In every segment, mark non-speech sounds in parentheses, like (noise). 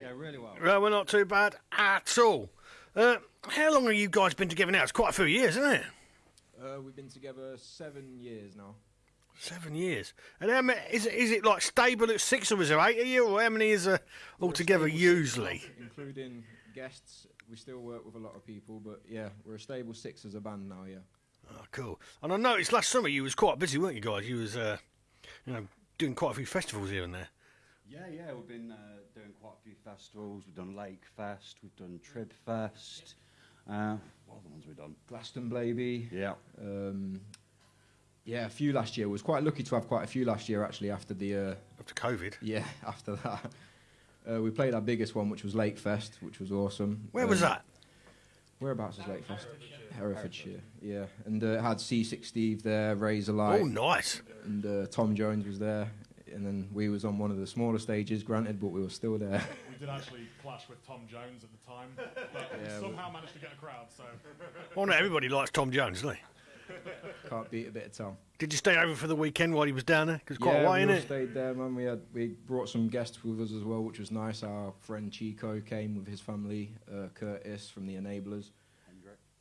Yeah, really well. Well, we're not too bad at all. Uh, how long have you guys been together now? It's quite a few years, isn't it? Uh, we've been together seven years now. Seven years. And how many, is it is it like stable at six or is there eight of you, or how many is uh, altogether usually? now, including guests. We still work with a lot of people, but yeah, we're a stable six as a band now. Yeah. Oh, cool. And I noticed last summer you was quite busy, weren't you guys? You was, uh, you know, doing quite a few festivals here and there. Yeah, yeah, we've been uh, doing quite a few festivals. We've done Lake Fest, we've done Trib Fest. Uh, what are the ones we've done? Glastonbury. Yeah. Um, yeah, a few last year. We was quite lucky to have quite a few last year actually. After the uh, After COVID. yeah, (laughs) after that, uh, we played our biggest one, which was Lake Fest, which was awesome. Where was Um, that? Whereabouts is Lake Fest? Herefordshire. Yeah, and uh, it had Seasick Steve there, Razorlight, Oh, nice. and uh, Tom Jones was there. And then we was on one of the smaller stages, granted, but we were still there. (laughs) We did actually clash with Tom Jones at the time, (laughs) but Yeah, somehow managed to get a crowd. So Well, not everybody likes Tom Jones, doesn't he? (laughs) Can't beat a bit of Tom. Did you stay over for the weekend while he was down there? Because quite yeah, a way, we all innit? stayed there, man. We had we brought some guests with us as well, which was nice. Our friend Chico came with his family. Uh, Curtis from the Enablers.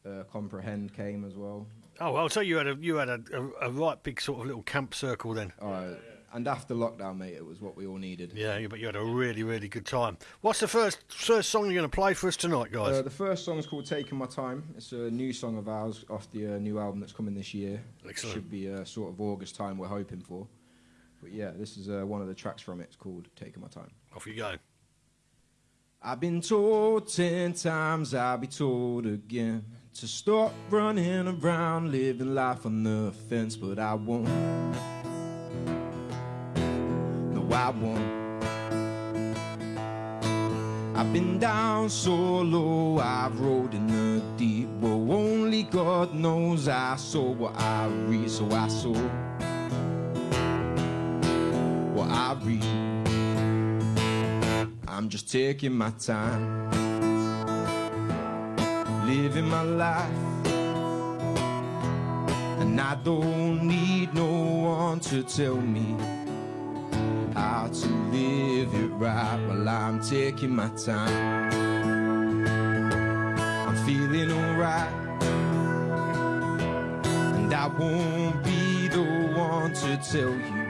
Uh, Comprehend came as well. Oh, well, so you had a you had a, a, a right big sort of little camp circle then. Uh, and after lockdown, mate, it was what we all needed. Yeah, but you had a really really good time. What's the first first song you're going to play for us tonight, guys? Uh, the first song is called "Taking My Time." It's a new song of ours off the uh, new album that's coming this year. Excellent. Should be uh, sort of August time. We're hoping for. But yeah, this is uh, one of the tracks from it. It's called "Taking My Time." Off you go. I've been told ten times, I'll be told again to stop running around, living life on the fence, but I won't. No, I've been down so low, I've rode in the deep. Well, only God knows I saw what I read, so I saw what I read. I'm just taking my time, living my life. And I don't need no one to tell me how to live it right while I'm taking my time. I'm feeling alright, and I won't be the one to tell you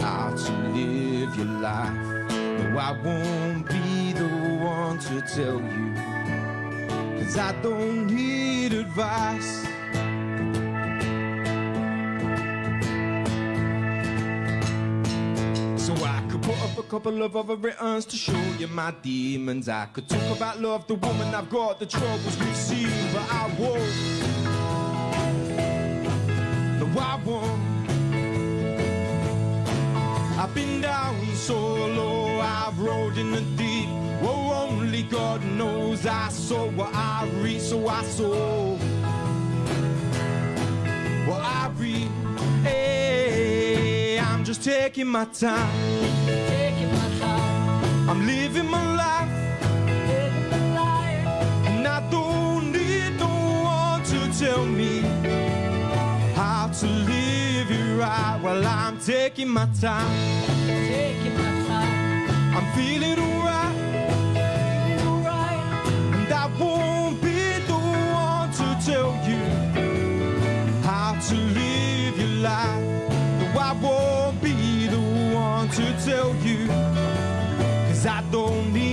how to live your life. No, I won't be the one to tell you. Cause I don't need advice. Put up a couple of other writings to show you my demons. I could talk about love, the woman I've got, the troubles we've seen, but I won't. No, I won't. I've been down so low, I've rode in the deep. Oh, only God knows I saw what I read, so I saw what I read. Hey, just taking my time. Taking my time, I'm living my life, living my life. and I don't need no one to tell me how to live it right while I'm taking my time. Taking my time, I'm feeling alright. feeling alright. And I won't be the one to tell you how to live your life. To tell you, cause I don't need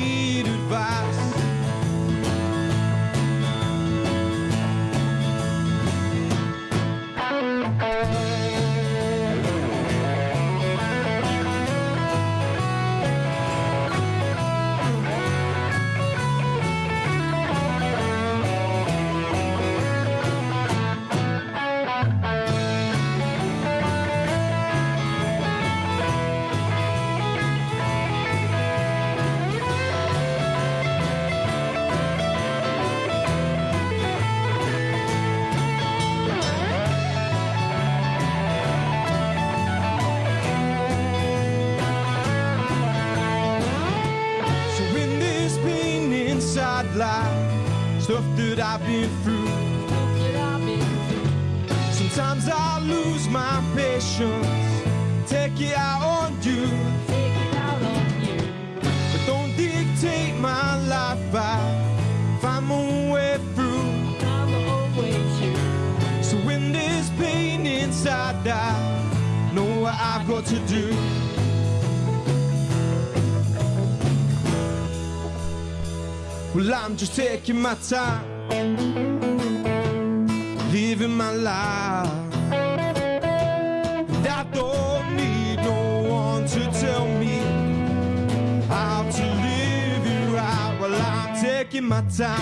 I've been through. Sometimes I lose my patience, take it out on you. But don't dictate my life I find my way through. So when there's pain inside, I know what I've got to do. Well, I'm just taking my time. I don't need no one to tell me how to live it right. Well, I'm taking my time,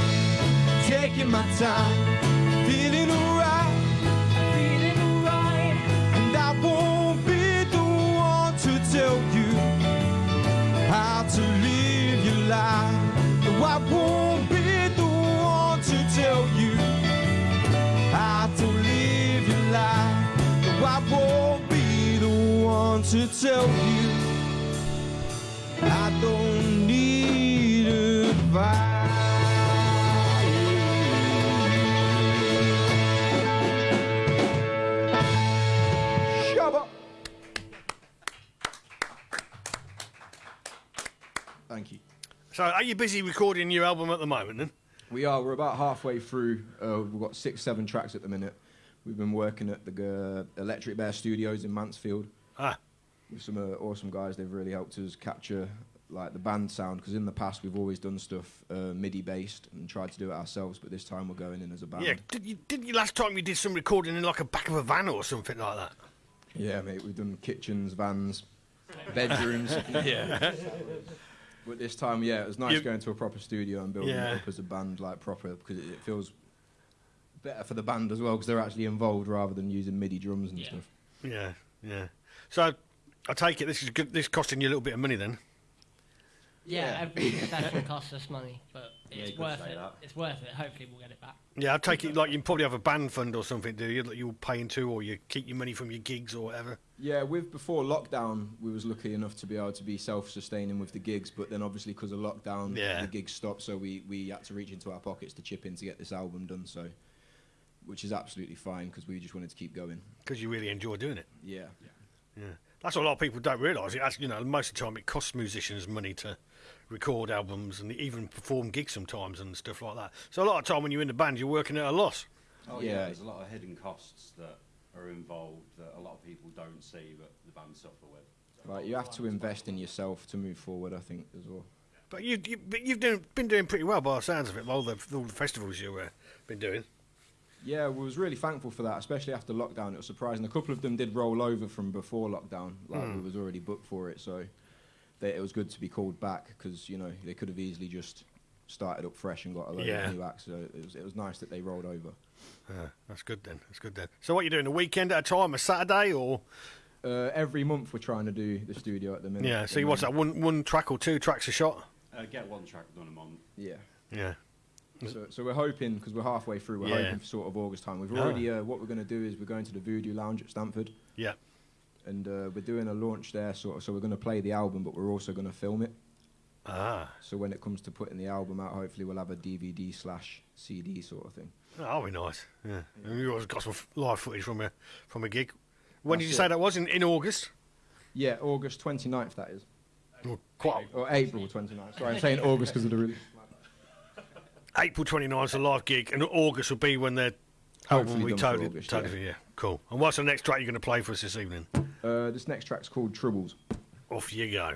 taking my time, to tell you. I don't need advice. Thank you. So, are you busy recording your album at the moment then? We are. We're about halfway through. Uh, we've got six, seven tracks at the minute. We've been working at the uh, Electric Bear Studios in Mansfield Ah, with some uh, awesome guys. They've really helped us capture like the band sound because in the past we've always done stuff uh, MIDI based and tried to do it ourselves. But this time we're going in as a band. yeah. Did you, did you last time you did some recording in like a back of a van or something like that? Yeah, mate. We've done kitchens, vans, bedrooms. (laughs) Yeah. But this time, yeah, it was nice You- going to a proper studio and building Yeah. it up as a band, like proper, because it, it feels better for the band as well, because they're actually involved rather than using MIDI drums and Yeah. stuff. yeah, yeah. So, I take it this is good, this costing you a little bit of money then. Yeah, every session costs us money, but it's you could worth it. that. It's worth it. Hopefully, we'll get it back. Yeah, I take it like you probably have a band fund or something, do you? That you'll pay into, or you keep your money from your gigs or whatever. Yeah, with before lockdown, we was lucky enough to be able to be self-sustaining with the gigs, but then obviously because of lockdown, Yeah. the gigs stopped, so we, we had to reach into our pockets to chip in to get this album done. So, which is absolutely fine because we just wanted to keep going. Because you really enjoy doing it. Yeah. Yeah, that's what a lot of people don't realise. It actually, you know, most of the time it costs musicians money to record albums and even perform gigs sometimes and stuff like that. So a lot of time when you're in the band, you're working at a loss. Oh yeah. Yeah. there's a lot of hidden costs that are involved that a lot of people don't see, but the band suffer with. Right, you have to invest in yourself to move forward. I think as well. But you, you but you've doing, been doing pretty well by the sounds of it. All the all the festivals you've uh, been doing. Yeah, we was really thankful for that, especially after lockdown. It was surprising. A couple of them did roll over from before lockdown, like we was already booked for it. So they, it was good to be called back because you know they could have easily just started up fresh and got a load Yeah. of new acts. So it was, it was nice that they rolled over. Uh, that's good then. That's good then. So what you doing? A weekend at a time, a Saturday, or Uh, every month we're trying to do the studio at the minute. yeah? So and what's that? One one track or two tracks a shot? Uh, get one track done a month. Yeah. Yeah. So, so we're hoping because we're halfway through. We're Yeah. hoping for sort of August time. We've Ah. already uh, what we're going to do is we're going to the Voodoo Lounge at Stamford. Yeah. and uh, we're doing a launch there. Sort of, so we're going to play the album, but we're also going to film it. Ah. So when it comes to putting the album out, hopefully we'll have a DVD slash CD sort of thing. Oh, that'll be nice. Yeah. And you always got some live footage from a from a gig. When did That's you say that was? In, in August? Yeah, August 29th that is, Well, quite or April 29th. Sorry, I'm (laughs) saying August because of the release. April 29th is a live gig, and August will be when their album Hopefully will be totally, August, totally yeah. Cool. And what's the next track you're going to play for us this evening? Uh, this next track's called Troubles. Off you go.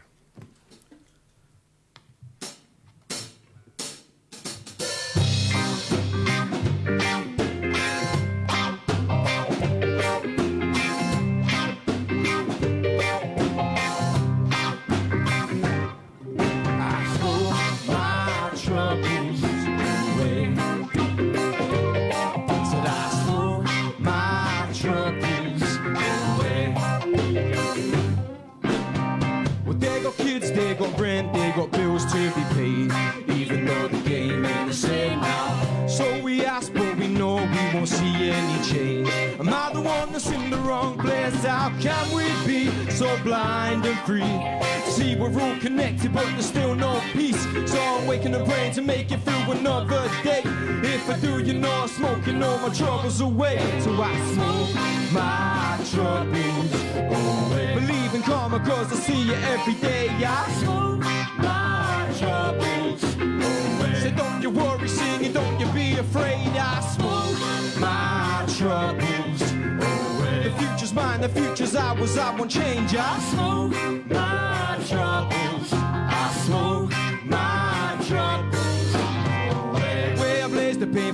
Future's ours, I won't change. I smoke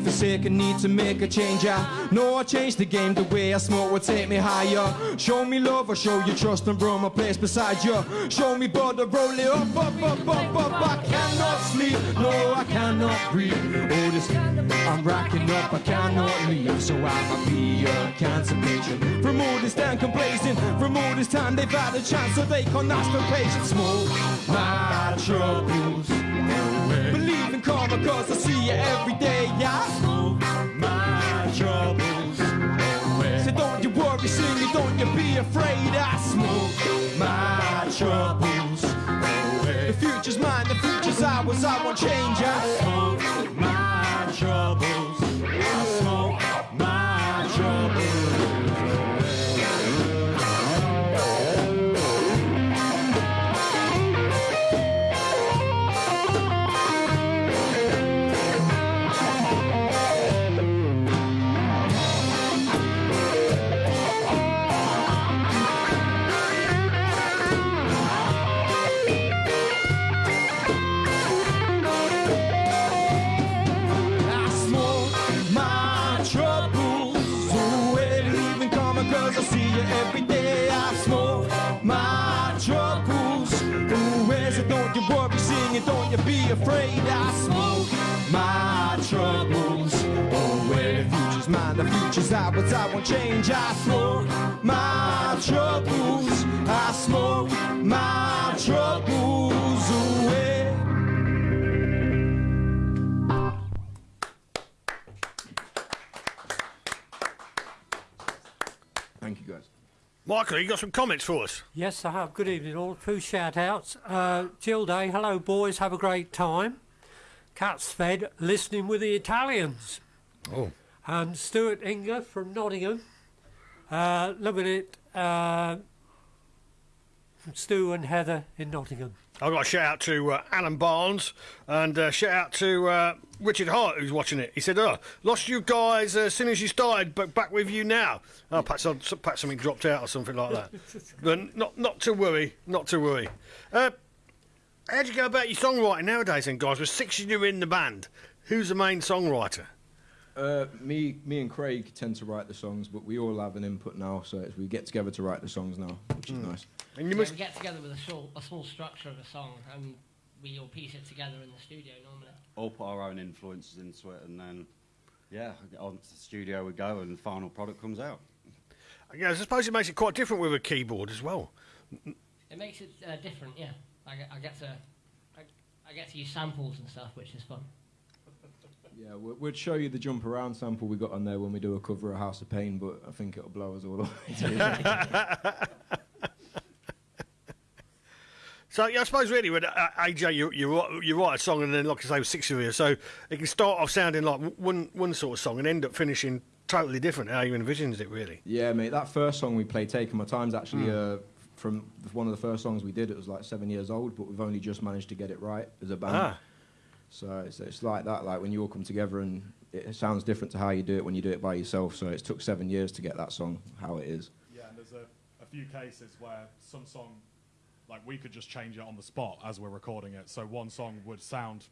the sake and need to make a change. I know I changed the game. The way I smoke will take me higher. Show me love or show you trust and bro my place beside you. Show me brother, roll it up, up, up, up, up. I cannot sleep, no, I cannot breathe. Oh, this I'm racking up, I cannot leave. So I'ma be a cancer patient. From all this time complacent, from all this time they've had a chance, so they can't ask for patience. Smoke my troubles in karma, cause I see you every day. Yeah, smoke my troubles away. So don't you worry, sing don't you be afraid. I smoke my troubles away. The future's mine, the future's ours, I won't change. I smoke my troubles. Don't you worry, sing don't you be afraid. I smoke my troubles oh, away. The future's mine, the future's ours, I won't change. I smoke my troubles, I smoke my troubles away. Michael, you got some comments for us? Yes, I have. Good evening, all. Two shout outs. Uh, Jill Day, hello, boys. Have a great time. Cats fed, listening with the Italians. Oh. And Stuart Inger from Nottingham. Uh, loving it. Uh, from Stu and Heather in Nottingham. I've got a shout out to uh, Alan Barnes and uh, shout out to uh, Richard Hart who's watching it. He said, "Oh, lost you guys uh, as soon as you started, but back with you now." Oh, perhaps, I- perhaps something dropped out or something like that. (laughs) but not not to worry, not to worry. Uh, how do you go about your songwriting nowadays, then, guys? With six of you in the band, who's the main songwriter? Uh, me, me and Craig tend to write the songs, but we all have an input now, so it's, we get together to write the songs now, which is nice. And you Yeah, must we get together with a small, a small structure of a song and we all piece it together in the studio normally. All put our own influences into it, and then, yeah, on to the studio we go, and the final product comes out. Yeah, I suppose it makes it quite different with a keyboard as well. It makes it uh, different, yeah. I get, I get to I, I get to use samples and stuff, which is fun. (laughs) Yeah, we- we'd show you the jump around sample we got on there when we do a cover of House of Pain, but I think it'll blow us all away. (laughs) (laughs) So yeah, I suppose really with uh, AJ, you, you write- you write a song and then, like I say, with six of you, so it can start off sounding like one one sort of song and end up finishing totally different. How you envisioned it, really. yeah, mate, that first song we played, Taking My Time's actually uh, from one of the first songs we did. It was like seven years old, but we've only just managed to get it right as a band. Ah, So it's, it's like that, like when you all come together and it sounds different to how you do it when you do it by yourself. So it took seven years to get that song how it is. Yeah, and there's a, a few cases where some song, like we could just change it on the spot as we're recording it. So one song would sound,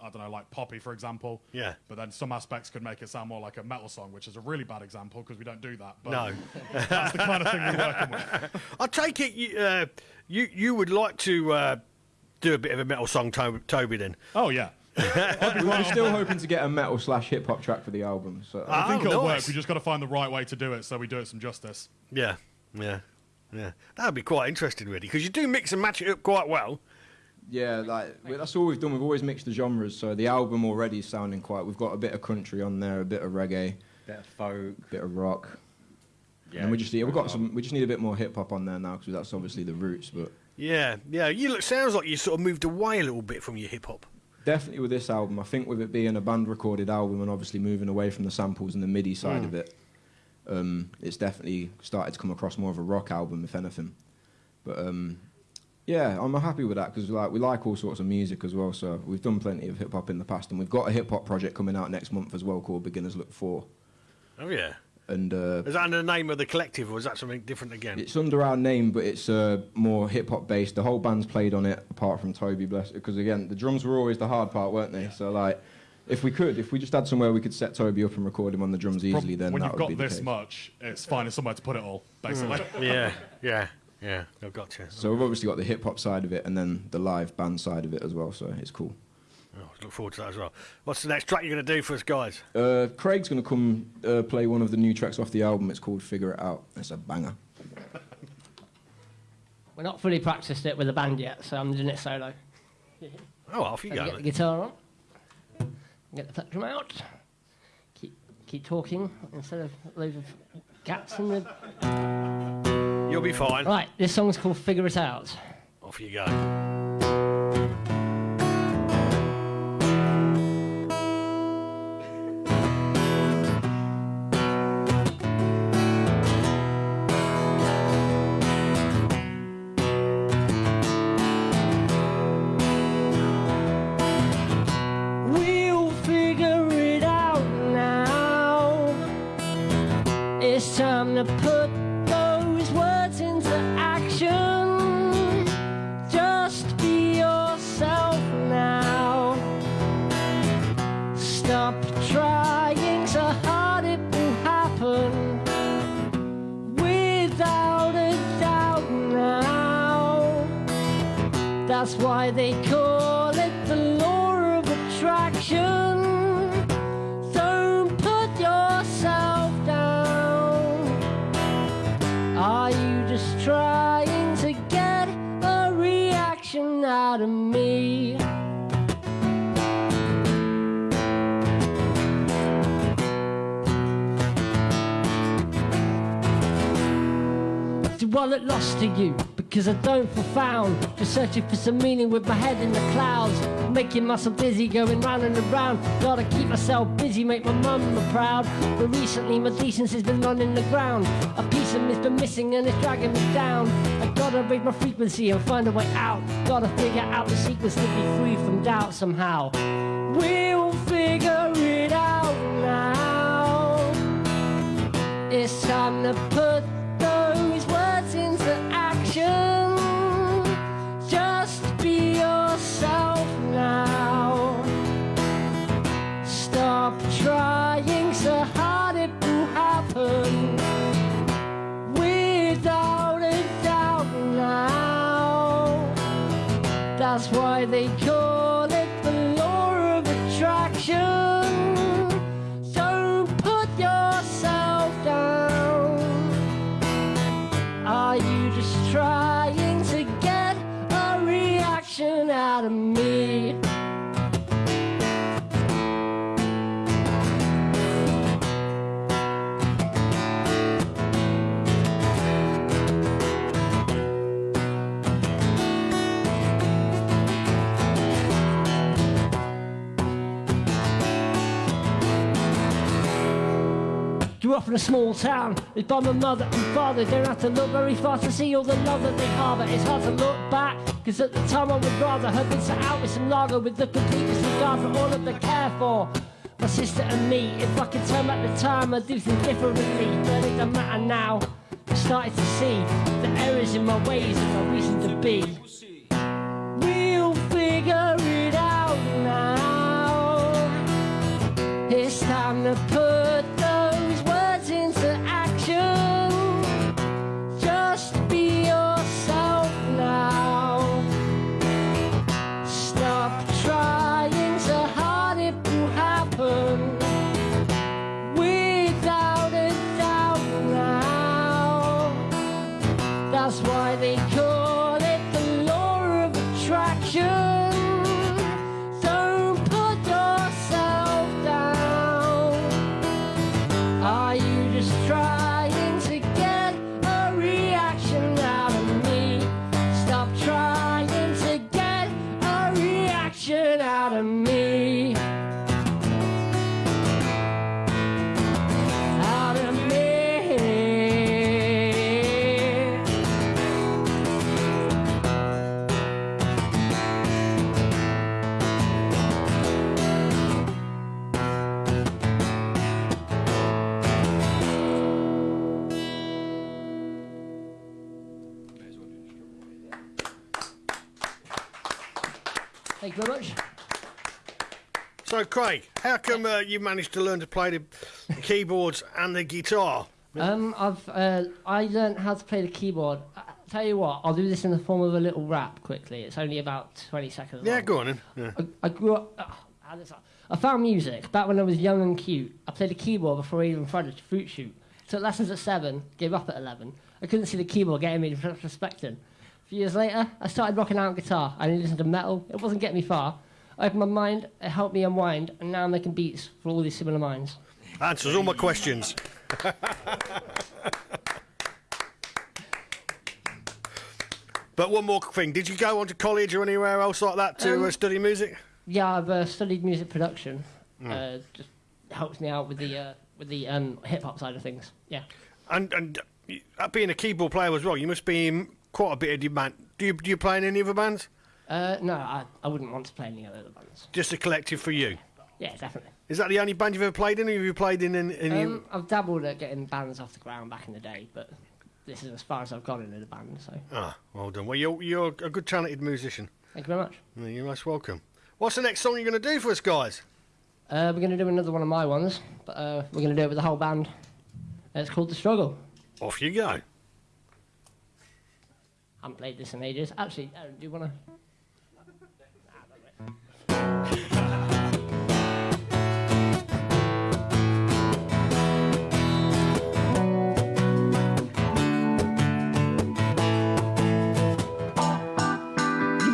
I don't know, like poppy, for example. Yeah. But then some aspects could make it sound more like a metal song, which is a really bad example because we don't do that. But no. (laughs) that's the kind of thing we're working with. (laughs) I take it you uh, you you would like to uh, do a bit of a metal song, to- Toby. Then Oh yeah. (laughs) we are still hoping to get a metal slash hip hop track for the album. So I think Oh, it'll nice. work. We just got to find the right way to do it so we do it some justice. yeah, yeah, yeah. That would be quite interesting, really, because you do mix and match it up quite well. yeah, like that's all we've done. We've always mixed the genres. So the album already is sounding quite. We've got a bit of country on there, a bit of reggae, Bit of folk. a bit of rock. Yeah, and we just need, we've got some. We just need a bit more hip hop on there now because that's obviously the roots. But Yeah, yeah. You look sounds like you sort of moved away a little bit from your hip hop. definitely with this album, I think with it being a band recorded album and obviously moving away from the samples and the MIDI side Mm. of it, um, it's definitely started to come across more of a rock album, if anything. But um, yeah, I'm happy with that because like we like all sorts of music as well. So we've done plenty of hip hop in the past, and we've got a hip hop project coming out next month as well called Beginners Look For. Oh yeah. and uh, Is that under the name of the collective, or is that something different again? it's under our name, but it's uh, more hip hop based. The whole band's played on it, apart from Toby, bless because again, the drums were always the hard part, weren't they? So like, if we could, if we just had somewhere we could set Toby up and record him on the drums Prob- easily, then when that you've would got be the this case. much, it's finding somewhere to put it all, basically. (laughs) yeah, yeah, yeah. I've got you. So we've obviously got the hip hop side of it, and then the live band side of it as well. So it's cool. Oh, look forward to that as well. What's the next track you're going to do for us, guys? Uh, Craig's gonna come uh, play one of the new tracks off the album. It's called Figure It Out. It's a banger. We're not fully practiced it with a band yet, so I'm doing it solo. Oh, off you go. get the then. guitar on, get the plectrum out, keep keep talking instead of loads of gaps in the. You'll be fine. Right, this song's called "Figure It Out." Off you go. Put to you? Because I don't found. Just searching for some meaning with my head in the clouds. Making myself dizzy, going round and around. Gotta keep myself busy, make my mama proud. But recently my decency's been running the ground. A piece of me's been missing and it's dragging me down. I gotta raise my frequency and find a way out. Gotta figure out the sequence to be free from doubt somehow. We'll figure it out now. It's time to put In a small town, raised by my mother and father. Don't have to look very far to see all the love that they harbour. It's hard to look back, cause at the time I would rather have been set out with some lager with the complete disregard for all of the care for. My sister and me, if I could turn back the time, I'd do things differently. But it don't matter now. I'm starting to see the errors in my ways and my reason to be. We'll figure it out now. It's time to put how come uh, you managed to learn to play the keyboards and the guitar? Um, I've uh, I learned how to play the keyboard. I tell you what, I'll do this in the form of a little rap quickly. It's only about 20 seconds. Yeah, long. go on then. Yeah. I, I grew up. Uh, how does that- I found music back when I was young and cute. I played the keyboard before I even tried a fruit shoot. Took lessons at seven, gave up at 11. I couldn't see the keyboard getting me respected. A few years later, I started rocking out guitar. I listened to metal. It wasn't getting me far. I opened my mind, it helped me unwind, and now I'm making beats for all these similar minds. Answers all my questions. (laughs) but one more thing. Did you go on to college or anywhere else like that to Um, uh, study music? Yeah, I've uh, studied music production. Uh, just helps me out with the uh, with the um, hip hop side of things. Yeah. And and uh, being a keyboard player as well, you must be in quite a bit of demand. Do you do you play in any other bands? Uh, no, I, I wouldn't want to play any other bands. Just a collective for you. Yeah, definitely. Is that the only band you've ever played in? Or have you played in any? Um, I've dabbled at getting bands off the ground back in the day, but this is as far as I've gone in a band. So Ah, well done. Well, you're you're a good talented musician. thank you very much. Yeah, You're most welcome. What's the next song you're going to do for us, guys? Uh, we're going to do another one of my ones, but uh, we're going to do it with the whole band. It's called The Struggle. Off you go. I haven't played this in ages. Actually, Aaron, do you want to?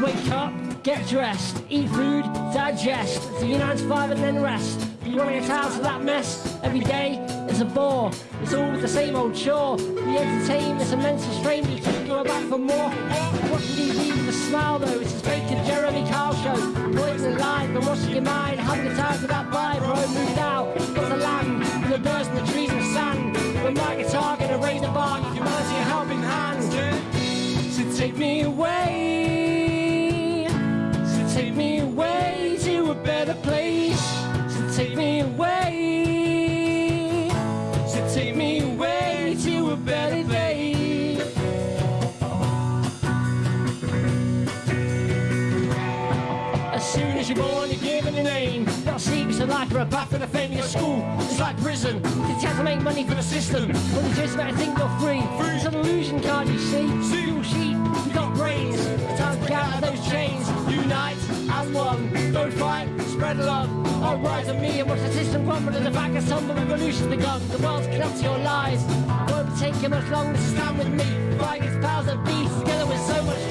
Wake up, get dressed, eat food, digest, do your 9 to 5 and then rest. You want to get out of that mess every day, it's a bore. It's all the same old chore. We entertain, it's a mental strain, you keep going back for more. Watching TV with a smile though, it's a fake Jeremy Kyle show. Poison live, but washing your mind, having a time for that vibe, bro. Moved out, got the land, and the birds and the trees and the sand. With my guitar, gonna raise the bar, humanity a helping hand. So take me away. Away to a better place. So take me away. So take me away to a better place. As soon as you're born, you're given a name. Not a secret of life or a path to the fame of school. It's like prison. You have to make money for the system. When you just about to think you're free. It's an illusion, can't you see? You got brains. It's time to get out of those chains. Unite as one. Don't fight, spread love. I'll rise on me and watch the system crumble and the back of some revolution's begun. The world's connected your lies. Won't take you much longer to stand with me. Fight against powers that be. Together we're so much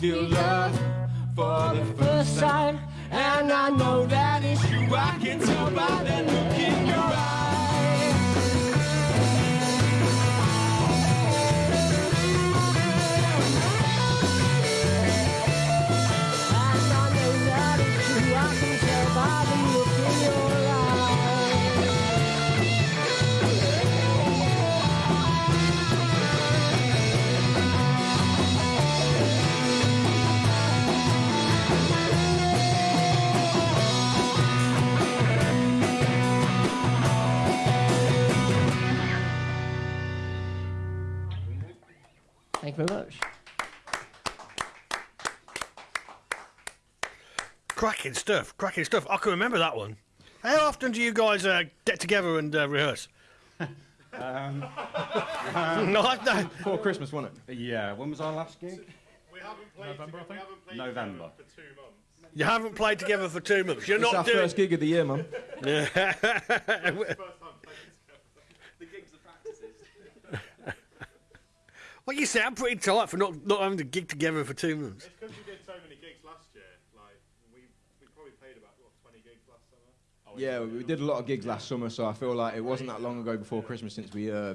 Feel love stuff. Cracking stuff. I can remember that one. How often do you guys uh, get together and uh, rehearse? Um, (laughs) no, I don't. Before Christmas, wasn't it? yeah, when was our last gig? We haven't played November, I think. November. You haven't played together for two months. You're It's our not doing. first gig of the year, mum. (laughs) (laughs) Well, you say I'm pretty tight for not, not having to gig together for two months. It's because we did so many gigs last year. Like we we probably played about what 20 gigs last summer. Oh Yeah, we did a lot of gigs last summer, so I feel like it wasn't that long ago before Christmas since we uh,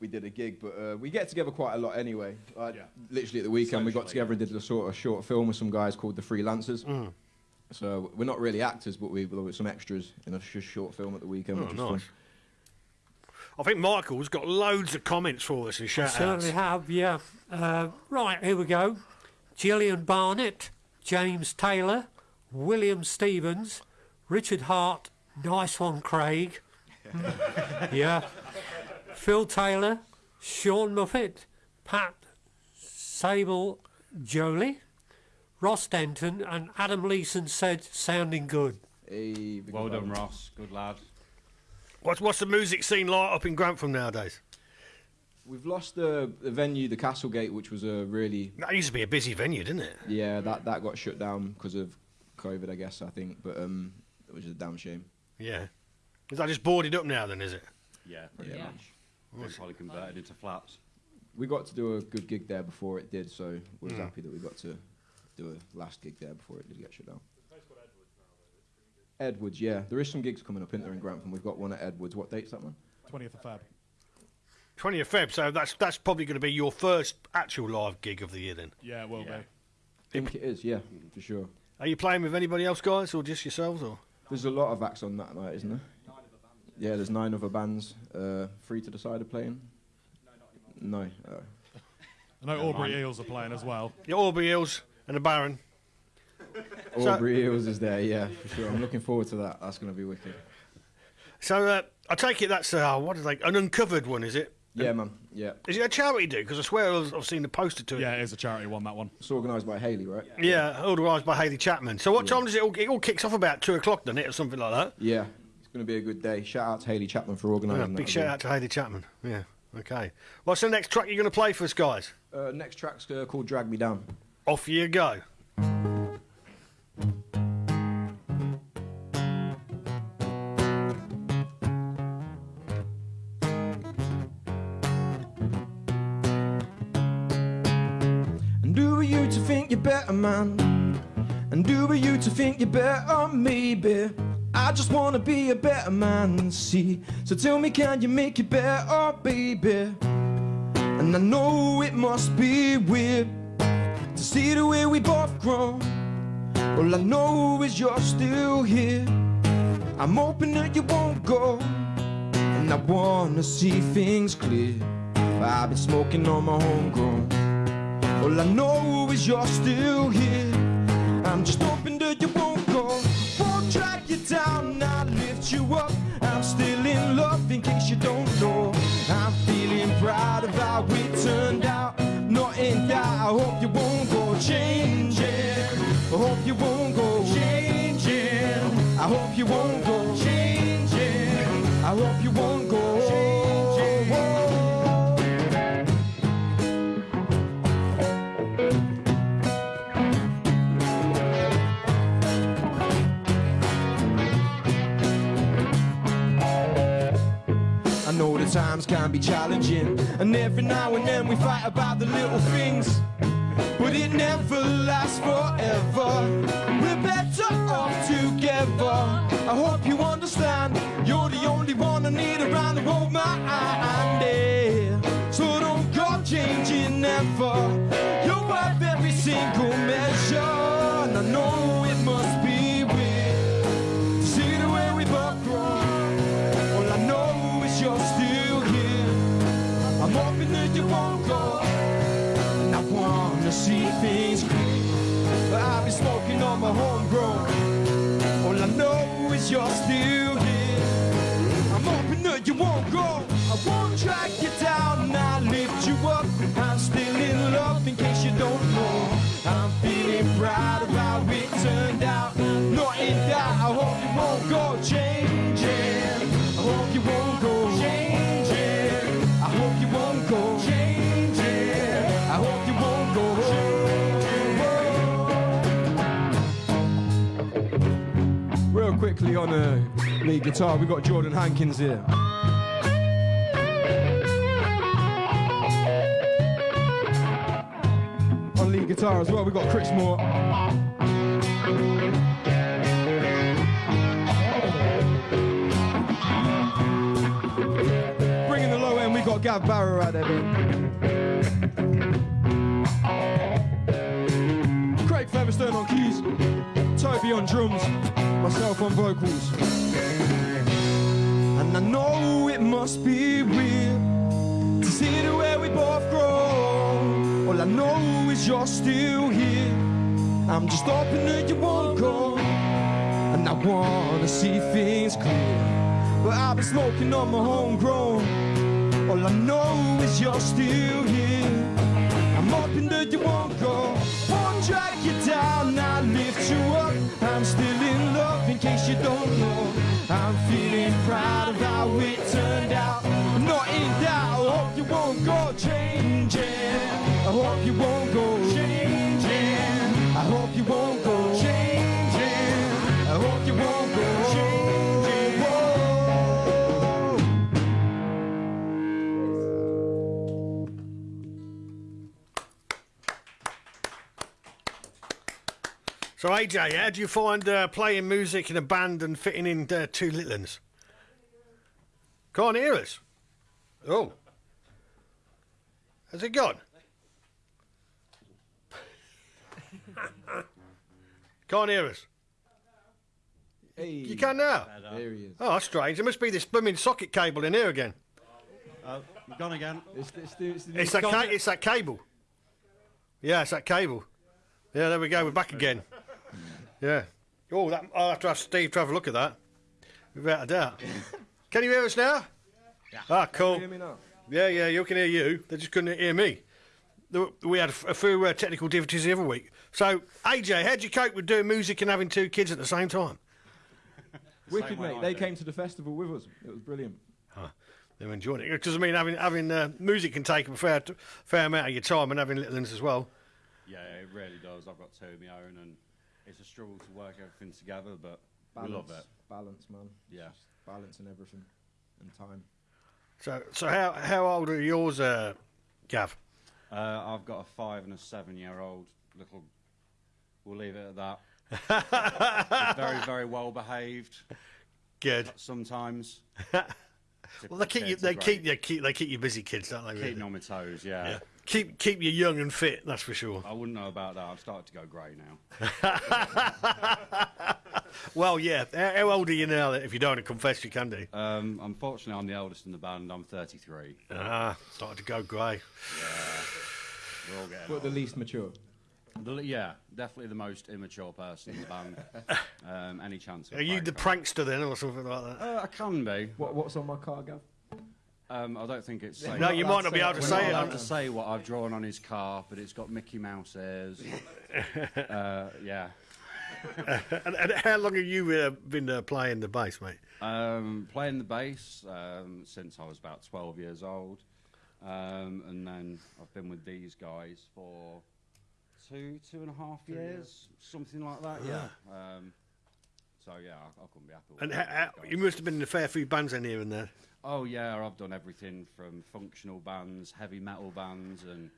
we did a gig. But uh, we get together quite a lot anyway. Like, Yeah. Literally at the weekend, we got together and did a sort of short film with some guys called the Freelancers. Mm. So we're not really actors, but we were some extras in a sh- short film at the weekend, Oh, which was nice. fun. I think Michael's got loads of comments for us and shout outs. Certainly have, yeah. Uh, right, here we go. Gillian Barnett, James Taylor, William Stevens, Richard Hart, nice one, Craig. (laughs) yeah. Phil Taylor, Sean Muffet, Pat Sable Jolie, Ross Denton, and Adam Leeson said, sounding good. Hey, Well up, done, Adam. Ross. Good lad. What's, what's the music scene like up in Grantham nowadays? We've lost the, the venue, the Castlegate, which was a really That used to be a busy venue, didn't it? yeah that that got shut down because of COVID, I guess I think. But um, it is a damn shame. Yeah. Is that just boarded up now then, is it? Yeah, pretty Yeah. much. Been probably converted into flats. We got to do a good gig there before it did, so we was Mm. happy that we got to do a last gig there before it did get shut down. Edwards, yeah. There is some gigs coming up in there in Grantham. We've got one at Edwards. What date's that one? 20th of Feb. 20th of Feb, so that's that's probably going to be your first actual live gig of the year then. Yeah, it will Yeah. be. think it is, yeah, for sure. Are you playing with anybody else, guys, or just yourselves? Or There's a lot of acts on that night, isn't there? Yeah, there's nine other bands. Uh, free to decide are playing? No. Oh. I know Aubrey Eels are playing as well. Yeah, Aubrey Eels and the Baron. Aubrey Eels is there, yeah, for sure. I'm looking forward to that. That's going to be wicked. So uh, I take it that's uh, what is like an uncovered one, is it? Yeah, man. Yeah. Is it a charity do? Because I swear I've I've seen the poster to it. Yeah, it is a charity one, that one. It's organised by Haley, right? Yeah, organised by Haley Chapman. So what Yeah. time does it all? It all kicks off about two o'clock, doesn't it, or something like that? Yeah. It's going to be a good day. Shout out to Haley Chapman for organising Yeah, big as shout well. out to Haley Chapman. Yeah. Okay. What's the next track you're going to play for us, guys? Uh, next track's uh, called Drag Me Down. Off you go. Better, man? And who are you to think you're better, maybe? I just wanna be a better man, see. So tell me, can you make it better, baby? And I know it must be weird to see the way we both grown. All I know is you're still here. I'm hoping that you won't go. And I wanna see things clear. I've been smoking on my homegrown. All I know is you're still here. I'm just hoping that you won't go. Won't drag you down, I'll lift you up. I'm still in love in case you don't know. I'm feeling proud of how we turned out. Not in doubt, I hope you won't go changing. I hope you won't go changing. I hope you won't go changing. I hope you won't times can be challenging, and every now and then we fight about the little things. But it never lasts forever. We're better off together. I hope you understand. You're the only one I need around to hold my. Yeah. So don't go changing ever. You're worth every single measure. Hoping that you won't go. And I wanna see things clear. I've been smoking on my homegrown. All I know is you're still here. I'm hoping that you won't go. I won't drag you down I'll lift you up. I'm still in love in case you don't know. I'm feeling proud of how it turned out. Not in doubt, I hope you won't go changing. Kelly on uh, lead guitar. We've got Jordan Hankins here. On lead guitar as well, we've got Chris Moore. Bringing the low end, we've got Gav Barrow out there. Babe. Myself on vocals. And I know it must be weird to see the way we both grow. All I know is you're still here. I'm just hoping that you won't go. And I wanna see things clear. But I've been smoking on my homegrown. All I know is you're still here. I'm hoping that you won't go. Won't drag you down, I lift you up. I'm still in love in case you don't know. I'm feeling proud of how it turned out. I'm not in doubt. I hope you won't go changing. I hope you won't go changing. I hope you won't go So AJ, how do you find uh, playing music in a band and fitting in uh, two little uns? Can't hear us. Oh, has it gone? Can't hear us. Hey, You can now. there he is. Oh, that's strange. There must be this blooming socket cable in here again. Oh, you've gone again. It's, it's, the- it's, the- It's that, ca- it's that cable. Yeah, it's that cable. Yeah, there we go. We're back again. Yeah. Oh, that, I'll have to have Steve to have a look at that. Without a doubt. (laughs) Can you hear us now? Yeah. Ah, cool. Hear me now? Yeah, yeah, you can hear you. They just couldn't hear me. We had a few uh, technical difficulties the other week. So, AJ, how'd you cope with doing music and having two kids at the same time? (laughs) Wicked, way mate. I They do. came to the festival with us. It was brilliant. They're enjoying it. Because, I mean, having having uh, music can take a fair, fair amount of your time and having little ones as well. Yeah, it really does. I've got two of my own, and it's a struggle to work everything together, but Balance, we love it. balance, man. Yeah. Just balance and everything, and time. So, so how, how old are yours, uh, Gav? Uh, I've got a five and a seven-year-old little. We'll leave it at that. (laughs) Very, very well behaved. Good. Sometimes. (laughs) Well, they keep you. They great. keep. They keep. They keep you busy, kids, don't they? Keep really? me on my toes. Yeah. Yeah. Keep keep you young and fit. That's for sure. I wouldn't know about that. I've started to go grey now. (laughs) Well, yeah. How, how old are you now? If you don't want to confess, you can do. Um, unfortunately, I'm the eldest in the band. I'm 33. Ah, starting to go grey. Yeah, We're all getting But the least mature. The- yeah, definitely the most immature person in the band. (laughs) Um, any chance? Are you the for- prankster then, or something like that? Uh, I can be. What, what's on my car, Gav? Um, I don't think it's. safe. No, you might not be able to say it. allowed on- to say what I've drawn on his car, but it's got Mickey Mouse ears. (laughs) uh, yeah. (laughs) And, and how long have you uh, been uh, playing the bass, mate? Um, playing the bass um, since I was about 12 years old. Um, and then I've been with these guys for two, two and a half years, something like that, yeah. Um, so, yeah, I, I couldn't be happy with And how, you must have been in a fair few bands in here and there. Oh, yeah, I've done everything from functional bands, heavy metal bands, and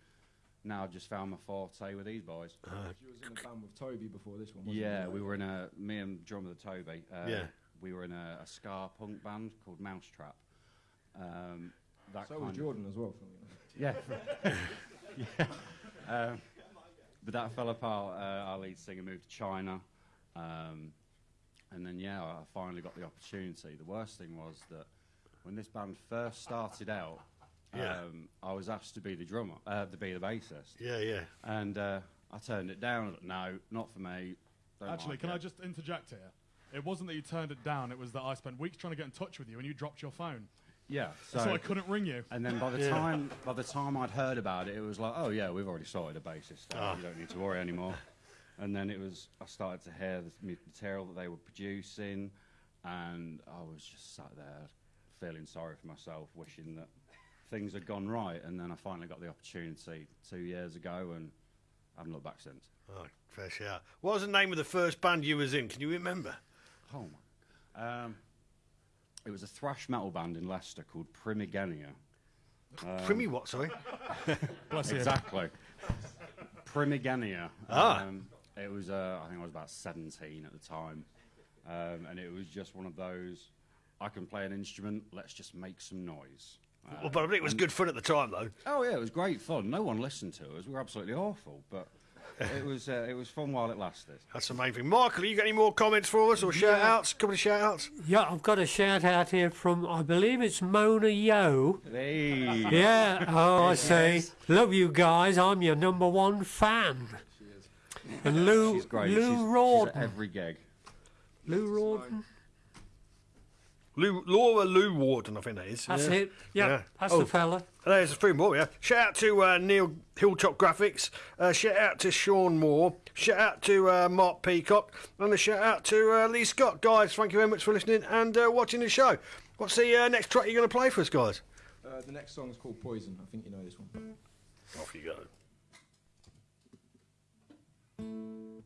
now I've just found my forte with these boys. you was in a band with Toby before this one, wasn't Yeah, you? we were in a me and drummer Toby. Uh, Yeah. we were in a, a ska punk band called Mousetrap. Um, that So kind was of- Jordan as well. Yeah, (laughs) yeah. Um, but that fell apart. Uh, our lead singer moved to China, um, and then yeah, I finally got the opportunity. The worst thing was that when this band first started out, Yeah. um, I was asked to be the drummer, uh, to be the bassist, Yeah, yeah. and uh, I turned it down. No, not for me. Don't Actually, like can it." I just interject here? It wasn't that you turned it down, it was that I spent weeks trying to get in touch with you and you dropped your phone. Yeah. So, I couldn't ring you. And then by the Yeah. time by the time I'd heard about it, it was like, oh yeah, we've already sorted a bassist. so Ah. You don't need to worry anymore. And then it was I started to hear the material that they were producing, and I was just sat there feeling sorry for myself, wishing that things had gone right. And then I finally got the opportunity two years ago, and I haven't looked back since. Oh, fair shout. What was the name of the first band you was in? Can you remember? Oh my. Um, it was a thrash metal band in Leicester called Primigenia. Um, Primmy what, sorry? (laughs) Bless you. Exactly. Primigenia. Ah. Um, it was, uh, I think I was about 17 at the time. Um, and it was just one of those, I can play an instrument, let's just make some noise. Well, but I think it was good fun at the time, though. Oh yeah, it was great fun. No one listened to us. We were absolutely awful, but (laughs) it was uh, it was fun while it lasted. That's the main thing. Michael, you got any more comments for us or shout outs? couple of shout outs? Yeah, I've got a shout out here from, I believe it's Mona Yo. Hey. Yeah, oh, I see. Love you guys. I'm your number one fan. And Lou, She's great. Lou she's, she's at every gig. Lou Rawdon. Lou, Laura Lou Warden, I think that is. That's yeah. it. Yeah, Yeah. that's Oh. the fella. There's a few more, yeah. Shout out to uh, Neil Hilltop Graphics. Uh, shout out to Sean Moore. Shout out to uh, Mark Peacock. And a shout out to uh, Lee Scott. Guys, thank you very much for listening and uh, watching the show. What's the uh, next track you're going to play for us, guys? Uh, the next song is called Poison. I think you know this one. Off you go.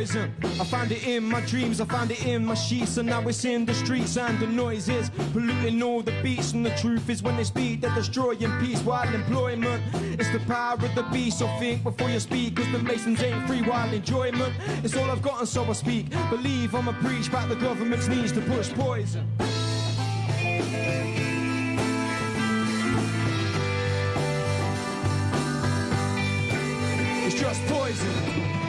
Poison. I found it in my dreams, I found it in my sheets, and now it's in the streets and the noises polluting all the beats. And the truth is, when they speak, they're destroying peace while employment. It's the power of the beast, so think before you speak, cause the Masons ain't free while enjoyment. It's all I've got, and so I speak. Believe I'ma preach about the government's needs to push poison. It's just poison.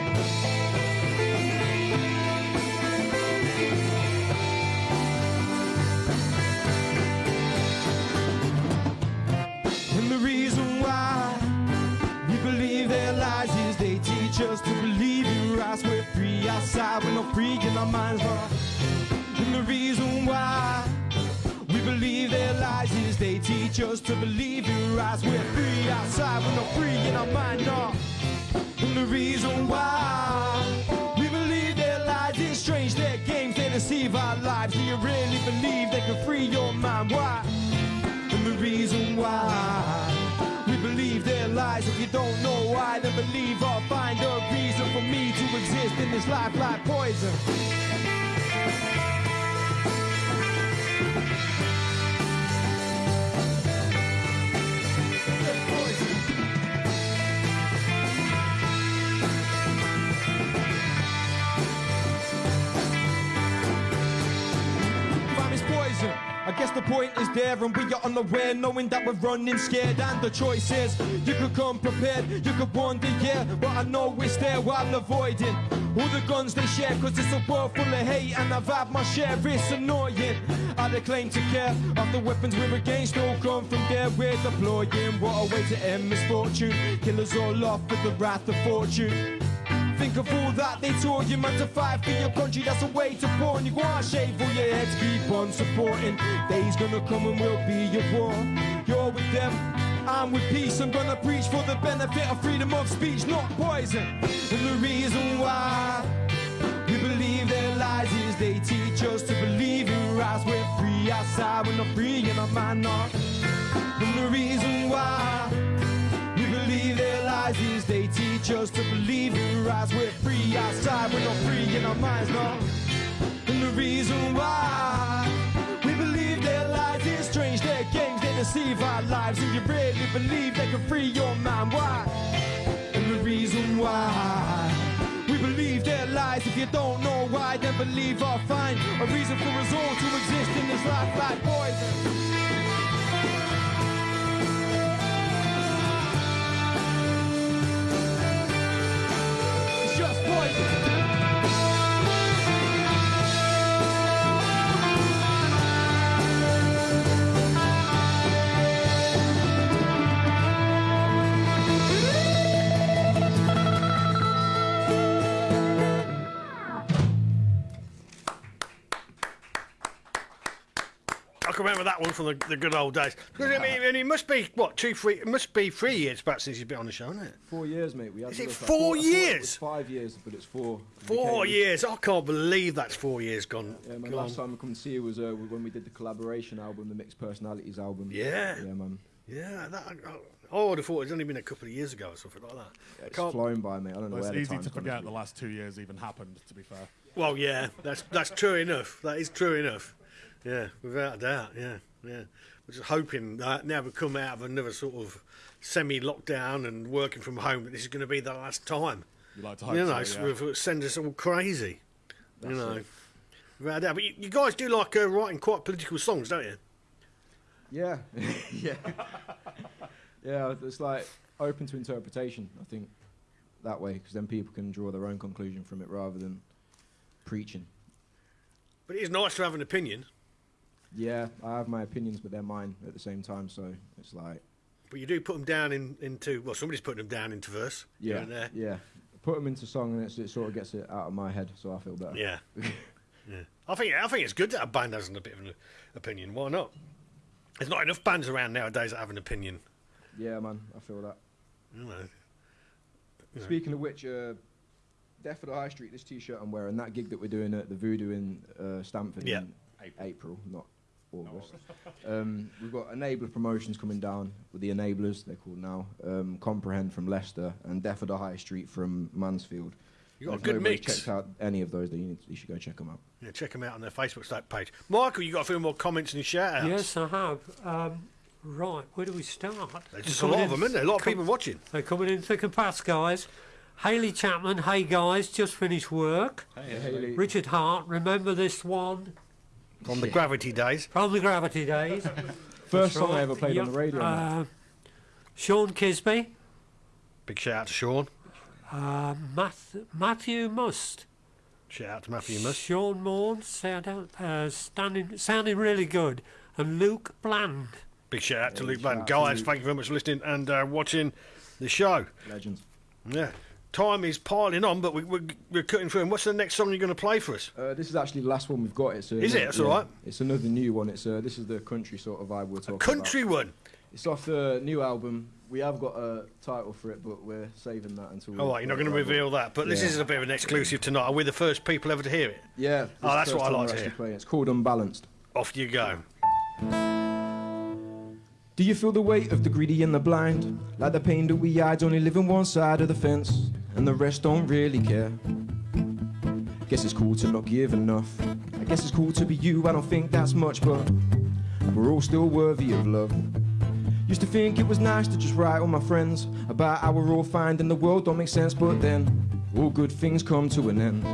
Outside, we're not free in our minds. No. And the reason why we believe their lies is they teach us to believe in rights. We're free outside, we're not free in our mind. No. And the reason why we believe their lies is strange. Their games, they deceive our lives. Do you really believe they can free your mind? Why? And the reason why lies. If you don't know why, then believe or find a reason for me to exist in this life like poison. Point is there, and we are unaware, knowing that we're running scared. And the choice is you could come prepared, you could wonder, yeah, but I know it's there while avoiding all the guns they share. Cause it's a world full of hate, and I've had my share, it's annoying. I claim to care of the weapons we're against, all come from there, we're deploying. What a way to end misfortune, killers all off with the wrath of fortune. All that they taught you, man, to fight for your country. That's a way to porn. You on, shave all your heads, keep on supporting. Days gonna come and we'll be your war. You're with them, I'm with peace. I'm gonna preach for the benefit of freedom of speech, not poison. And the reason why we believe their lies is they teach us to believe in rights. We're free outside, we're not free in our mind, not. And the reason why their lies is they teach us to believe in rights. We're free outside, we're not free in our minds, no. And the reason why we believe their lies is strange. Their games, they deceive our lives. And you really believe they can free your mind. Why? And the reason why we believe their lies. If you don't know why, then believe I'll find a reason for us all to exist in this life like poison. It's remember that one from the, the good old days. 'Cause, I mean, and it must be what two, three. It must be three years back since you've been on the show, isn't it? Four years, mate. We had Is it look. I four thought- I it years? was five years, but it's four. Four Became- years. I can't believe that's four years gone. Yeah, man. gone. Last time I come to see you was uh, when we did the collaboration album, the Mixed Personalities album. Yeah. Yeah, man. Yeah, that, I, I would have thought it's only been a couple of years ago or something like that. Yeah, it's Can't- flown by, mate. I don't know Well, it's where the easy time's to forget the last two years even happened. To be fair, Well, yeah, that's that's true enough. That is true enough. Yeah, without a doubt. Yeah, yeah. We're just hoping that now we come out of another sort of semi-lockdown and working from home, that this is going to be the last time. you like to hope you know, so, yeah. send us all crazy. you know, it. without a doubt. But you, you guys do like uh, writing quite political songs, don't you? Yeah, (laughs) yeah, yeah. It's like open to interpretation. I think that way, because then people can draw their own conclusion from it rather than preaching. But it is nice to have an opinion. Yeah, I have my opinions, but they're mine at the same time. So it's like, But you do put them down in, into well, somebody's putting them down into verse. yeah, there. yeah. Put them into song, and it's, it sort of gets it out of my head, so I feel better. Yeah. (laughs) yeah. I think I think it's good that a band has a bit of an opinion. Why not? There's not enough bands around nowadays that have an opinion. Yeah, man, I feel that. You know. Speaking of which, uh, Death of the High Street, this T-shirt I'm wearing, that gig that we're doing at the Voodoo in uh, Stamford Yeah. in April, not August. um, we've got Enabler promotions coming down with the Enablers, they're called now. Um, Comprehend from Leicester and Death of the High Street from Mansfield. You got a If good nobody's mix. checked out any of those, then you, need, you should go check them out. Yeah, check them out on their Facebook site page. Michael, you got a few more comments and shout outs. Yes, I have. Um, right, where do we start? There's just a lot of them, isn't there? A lot of people watching. They're coming in thick and fast, guys. Haley Chapman, hey guys, just finished work. Hey, Haley, Richard Hart, remember this one From the Gravity days. from the Gravity days? first That's song I ever played on the radio. Uh, Sean Kisby, Big shout out to Sean. uh, Math- Matthew Must, Shout out to Matthew Must. Sean Morn, sound out, uh, standing, sounding really good, and Luke Bland. Big shout out to Yeah, Luke Bland. Guys, thank you very much for listening and uh, watching the show. Legends. Yeah. Time is piling on, but we, we're, we're cutting through. And what's the next song you're going to play for us? Uh, this is actually the last one we've got. It's a, Is it? That's all right. It's another new one. It's uh, this is the country sort of vibe we're talking about. Country about. one. It's off the new album. We have got a title for it, but we're saving that until. All right, you're not going to reveal that, but this is a bit of an exclusive tonight. Are we the first people ever to hear it? Yeah. Oh, that's what I like to hear. playing. It's called Unbalanced. Off you go. Do you feel the weight of the greedy and the blind? Like the pain that we hide, only live on one side of the fence, and the rest don't really care. Guess it's cool to not give enough. I guess it's cool to be you, I don't think that's much, but we're all still worthy of love. Used to think it was nice to just write all my friends about how we're all fine and the world don't make sense, but then all good things come to an end.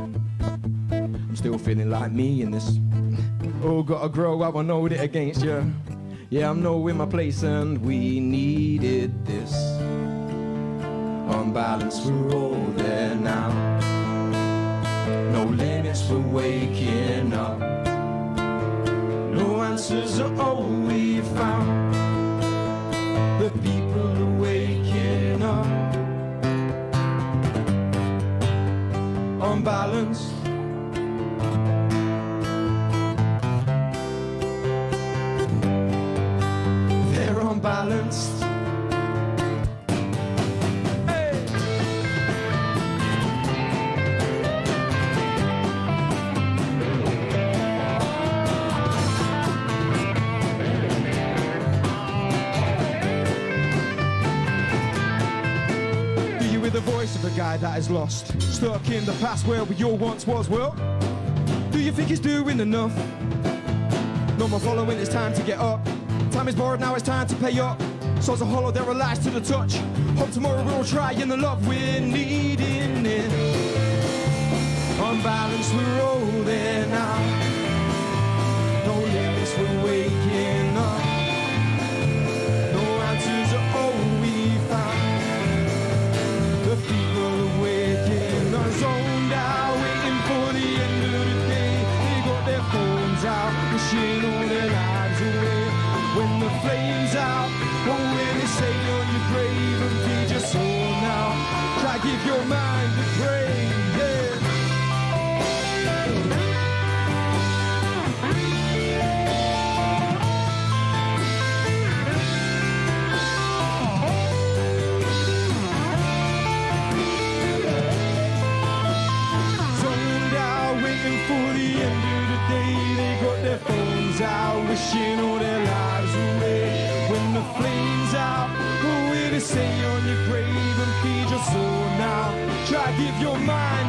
I'm still feeling like me in this. Oh, gotta grow, I won't hold it against you. Yeah, I'm knowing my place and we needed this. Unbalanced, we're all there now. No limits, we're waking up. No answers are all we found. The people are waking up. Unbalanced. They're unbalanced. That is lost? Stuck in the past where we all once was, well, do you think he's doing enough? No more following, it's time to get up. Time is borrowed, now it's time to pay up. Souls are hollow, there are lies to the touch. Hope tomorrow we'll try in the love we're needing it. Unbalanced, we're all there wishing all their lives away. When the flames out, who will to say on your grave and feed your soul now? Try give your mind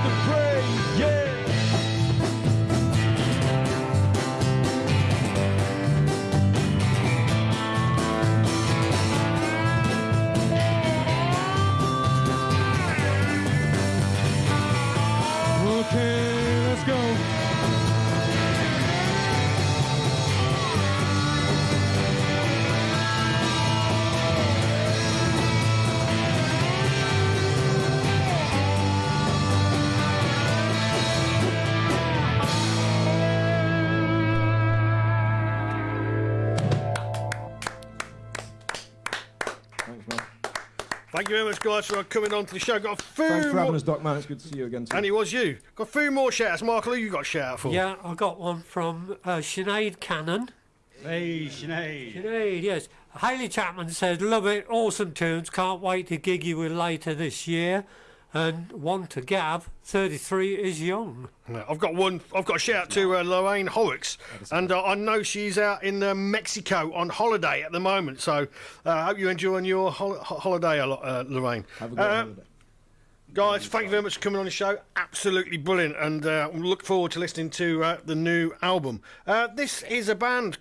you very much, guys, for coming on to the show. Got a few Thanks for more- having us, Doc, man. It's good to see you again, too. And it was you. Got a few more shouts. Michael, who you got a shout out for? Yeah, I got one from uh, Sinead Cannon. Hey, Sinead. Sinead, yes. Haley Chapman says, Love it, awesome tunes, can't wait to gig you with later this year. And one to Gav, 33 is young. I've got one. I've got a shout out to uh, Lorraine Horrocks, and uh, I know she's out in uh, Mexico on holiday at the moment. So uh, I hope you're enjoying your hol- holiday a lot, uh, Lorraine. Have a good Uh, holiday. Guys, thank you very much for coming on the show. Absolutely brilliant, and uh, look forward to listening to uh, the new album. Uh, this is a band